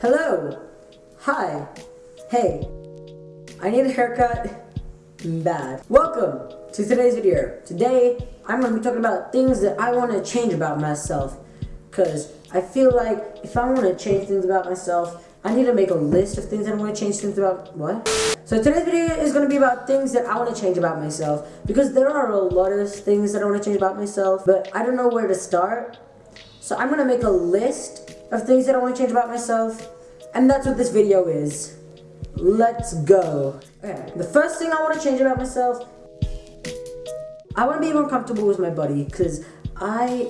Hello. Hi. Hey. I need a haircut. Bad. Welcome to today's video. Today, I'm going to be talking about things that I want to change about myself. Because I feel like if I want to change things about myself, I need to make a list of things that I want to change things about. What? So today's video is going to be about things that I want to change about myself. Because there are a lot of things that I want to change about myself, but I don't know where to start. So I'm going to make a list of things that I want to change about myself. And that's what this video is. Let's go. Okay, the first thing I want to change about myself, I want to be more comfortable with my body because I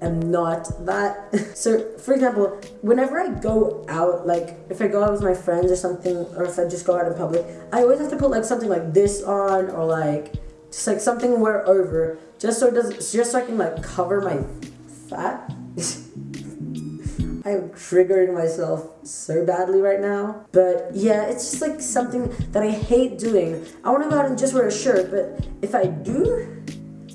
am not that. so, for example, whenever I go out, like if I go out with my friends or something, or if I just go out in public, I always have to put like something like this on or like just like something wear over, just so it doesn't, just so I can like cover my fat. I'm triggering myself so badly right now. But yeah, it's just like something that I hate doing. I want to go out and just wear a shirt, but if I do,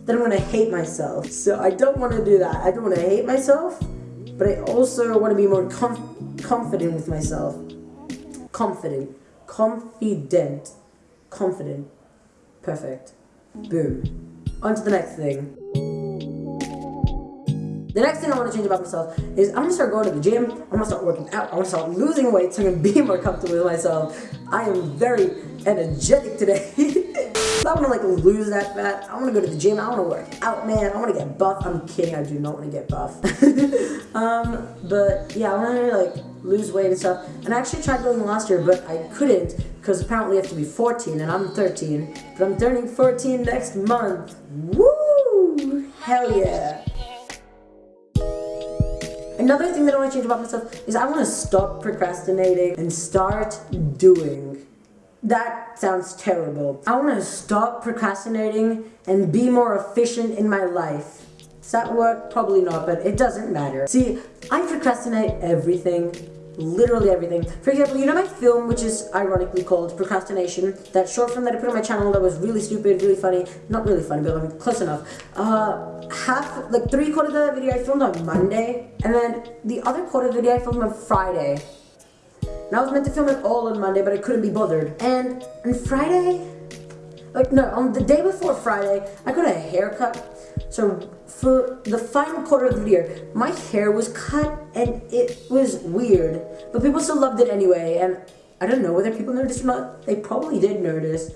then I'm going to hate myself. So I don't want to do that. I don't want to hate myself, but I also want to be more com confident with myself. Confident. Confident. Confident. Perfect. Boom. On to the next thing. The next thing I want to change about myself is I'm to start going to the gym. I'm to start working out. I want to start losing weight so I can be more comfortable with myself. I am very energetic today. I want to like lose that fat. I want to go to the gym. I want to work out, man. I want to get buff. I'm kidding. I do not want to get buff. um, but yeah, I want to like lose weight and stuff. And I actually tried going last year, but I couldn't because apparently you have to be 14 and I'm 13. But I'm turning 14 next month. Woo! Hell yeah. Another thing that I want to change about myself is I want to stop procrastinating and start doing. That sounds terrible. I want to stop procrastinating and be more efficient in my life. Does that work? Probably not, but it doesn't matter. See, I procrastinate everything literally everything. For example, you know my film, which is ironically called Procrastination, that short film that I put on my channel that was really stupid, really funny, not really funny, but I'm close enough. Uh, half, like three quarters of the video I filmed on Monday, and then the other quarter of the video I filmed on Friday. And I was meant to film it all on Monday, but I couldn't be bothered. And on Friday, like no, on the day before Friday, I got a haircut so for the final quarter of the year, my hair was cut and it was weird, but people still loved it anyway. And I don't know whether people noticed or not. They probably did notice,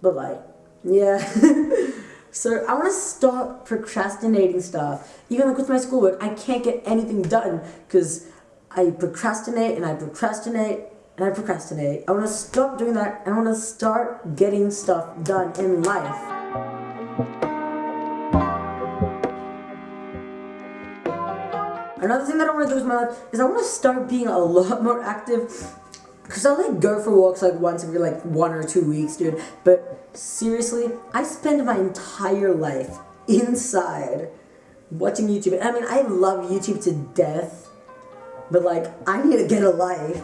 but like, yeah. so I want to stop procrastinating stuff. Even like with my schoolwork, I can't get anything done because I procrastinate and I procrastinate and I procrastinate. I want to stop doing that and I want to start getting stuff done in life. Another thing that I want to do with my life is I want to start being a lot more active. Cause I like go for walks like once every like one or two weeks, dude. But seriously, I spend my entire life inside watching YouTube. I mean, I love YouTube to death, but like, I need to get a life.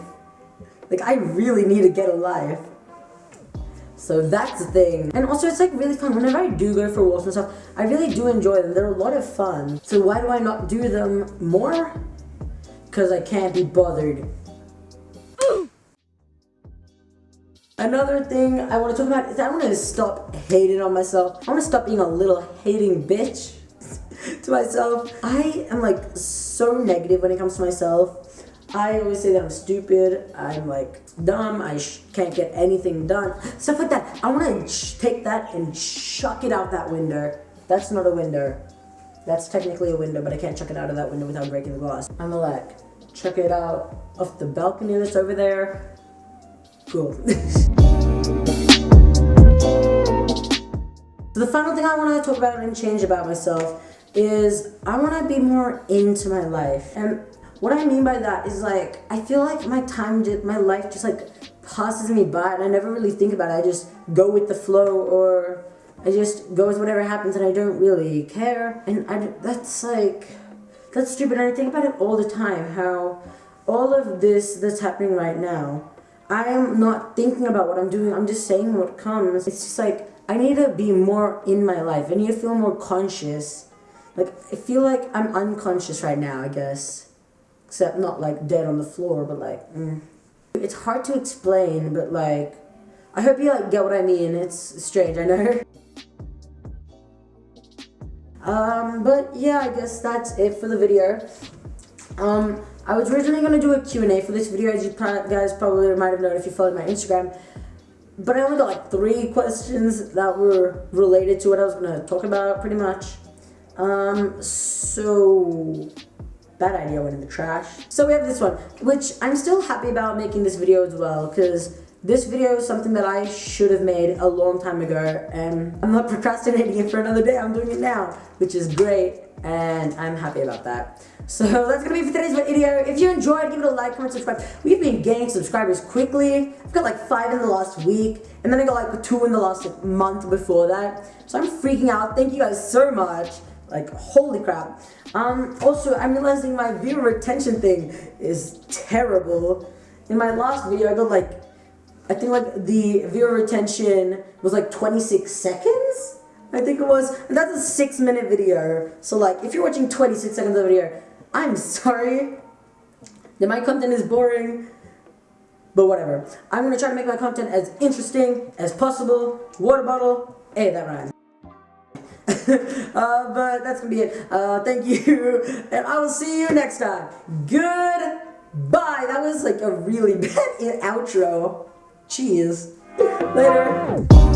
Like, I really need to get a life. So that's the thing. And also it's like really fun. Whenever I do go for walks and stuff, I really do enjoy them. They're a lot of fun. So why do I not do them more? Because I can't be bothered. Another thing I want to talk about is I want to stop hating on myself. I want to stop being a little hating bitch to myself. I am like so negative when it comes to myself. I always say that I'm stupid, I'm like dumb, I can't get anything done, stuff like that. I want to take that and chuck it out that window. That's not a window. That's technically a window, but I can't chuck it out of that window without breaking the glass. I'm like, chuck it out of the balcony that's over there. Cool. so the final thing I want to talk about and change about myself is I want to be more into my life. And what I mean by that is like, I feel like my time, my life just like passes me by and I never really think about it. I just go with the flow or I just go with whatever happens and I don't really care. And I, that's like, that's stupid. And I think about it all the time, how all of this that's happening right now, I am not thinking about what I'm doing. I'm just saying what comes. It's just like, I need to be more in my life. I need to feel more conscious. Like, I feel like I'm unconscious right now, I guess. Except not like dead on the floor, but like, mm. it's hard to explain, but like, I hope you like get what I mean. It's strange, I know. Um, but yeah, I guess that's it for the video. Um, I was originally going to do a Q&A for this video, as you guys probably might have known if you followed my Instagram. But I only got like three questions that were related to what I was going to talk about, pretty much. Um, so that idea went in the trash. So we have this one, which I'm still happy about making this video as well, because this video is something that I should have made a long time ago, and I'm not procrastinating it for another day, I'm doing it now, which is great, and I'm happy about that. So that's gonna be for today's video. If you enjoyed, give it a like, comment, subscribe. We've been gaining subscribers quickly. I've got like five in the last week, and then I got like two in the last month before that. So I'm freaking out. Thank you guys so much. Like, holy crap. Um, also, I'm realizing my viewer retention thing is terrible. In my last video, I got like I think like the viewer retention was like 26 seconds. I think it was. And that's a six minute video. So like if you're watching 26 seconds of a video, I'm sorry that my content is boring. But whatever. I'm gonna try to make my content as interesting as possible. Water bottle. Hey, that rhymes. uh, but that's gonna be it. Uh, thank you, and I will see you next time. Goodbye. That was like a really bad outro. Cheese. Later.